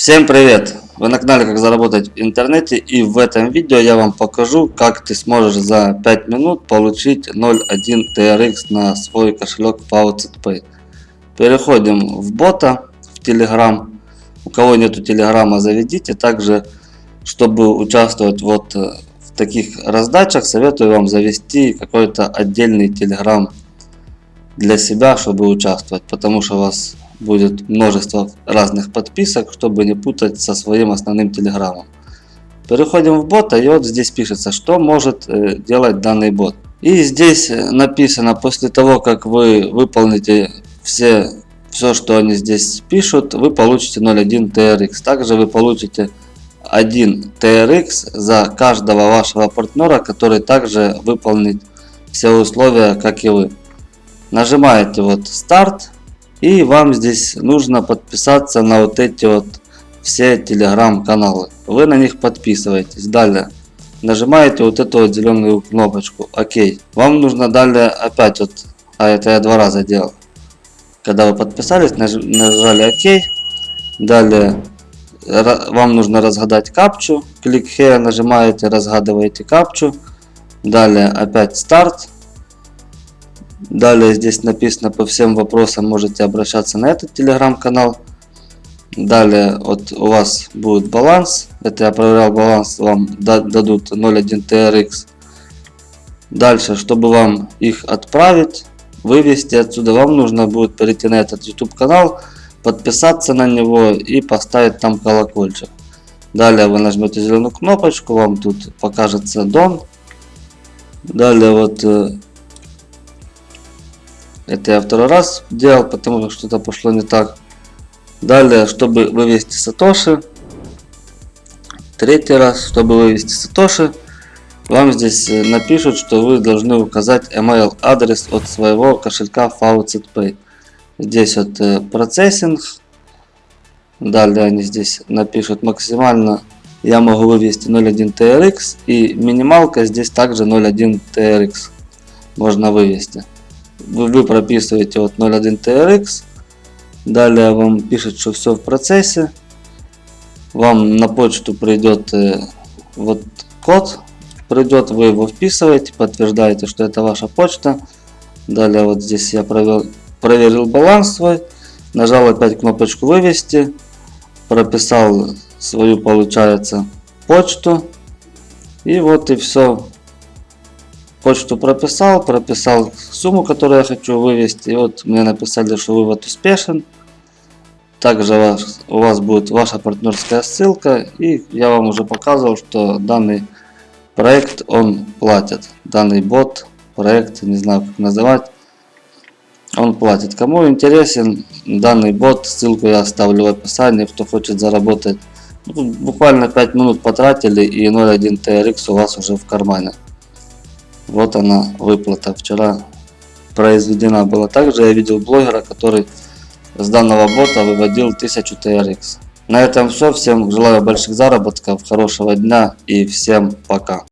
Всем привет! Вы на канале Как заработать в интернете и в этом видео я вам покажу как ты сможешь за 5 минут получить 0.1 TRX на свой кошелек FaucetPay. Переходим в бота, в Telegram. У кого нету Телеграма заведите. Также, чтобы участвовать вот э, в таких раздачах, советую вам завести какой-то отдельный Telegram для себя, чтобы участвовать. Потому что вас будет множество разных подписок, чтобы не путать со своим основным телеграммом. Переходим в бота и вот здесь пишется, что может э, делать данный бот. И здесь э, написано, после того как вы выполните все, все что они здесь пишут, вы получите 0.1 TRX. Также вы получите 1 TRX за каждого вашего партнера, который также выполнит все условия, как и вы. Нажимаете вот старт и вам здесь нужно подписаться на вот эти вот все телеграм-каналы. Вы на них подписываетесь. Далее нажимаете вот эту вот зеленую кнопочку ОК. Вам нужно далее опять вот, а это я два раза делал. Когда вы подписались, нажали ОК. Далее вам нужно разгадать капчу. Клик here нажимаете, разгадываете капчу. Далее опять старт. Далее здесь написано по всем вопросам можете обращаться на этот телеграм-канал. Далее вот у вас будет баланс. Это я проверял баланс, вам дадут 0.1 TRX. Дальше, чтобы вам их отправить, вывести отсюда, вам нужно будет перейти на этот YouTube канал, подписаться на него и поставить там колокольчик. Далее вы нажмете зеленую кнопочку, вам тут покажется Дон. Далее вот э, это я второй раз делал, потому что что-то пошло не так. Далее, чтобы вывести Сатоши. Третий раз, чтобы вывести Сатоши. Вам здесь э, напишут, что вы должны указать email адрес от своего кошелька FaucetPay. Здесь вот э, процессинг. Далее они здесь напишут максимально я могу вывести 0.1 TRX и минималка здесь также 0.1 TRX можно вывести вы прописываете вот 0.1 TRX. Далее вам пишет, что все в процессе. Вам на почту придет вот код. Придет, вы его вписываете, подтверждаете, что это ваша почта. Далее вот здесь я провел, проверил баланс свой. Нажал опять кнопочку вывести. Прописал свою, получается, почту. И вот и все почту прописал, прописал сумму, которую я хочу вывести. И вот мне написали, что вывод успешен. Также у вас, у вас будет ваша партнерская ссылка. И я вам уже показывал, что данный проект он платит. Данный бот, проект, не знаю как называть. Он платит. Кому интересен данный бот, ссылку я оставлю в описании. Кто хочет заработать. Ну, буквально 5 минут потратили и 0.1 TRX у вас уже в кармане. Вот она выплата вчера произведена была. Также я видел блогера, который с данного бота выводил 1000 TRX. На этом все. Всем желаю больших заработков, хорошего дня и всем пока.